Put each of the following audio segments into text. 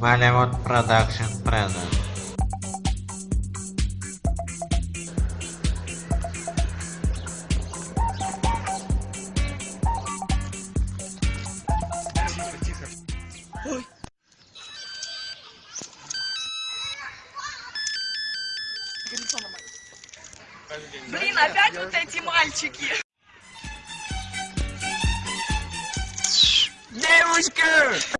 Bollywood Production presents. Блин, опять вот эти мальчики. Девушка!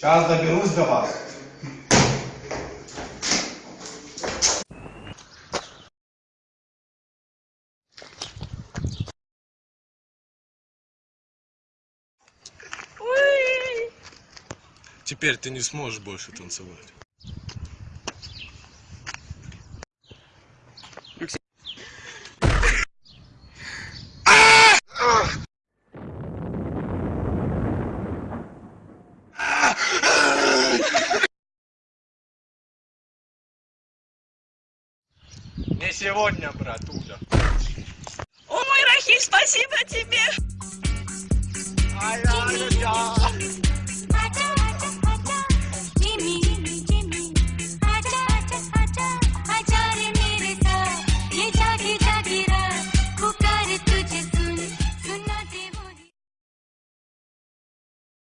Сейчас доберусь до вас. Теперь ты не сможешь больше танцевать. Не сегодня, братуля. Мой Рахиль, спасибо тебе.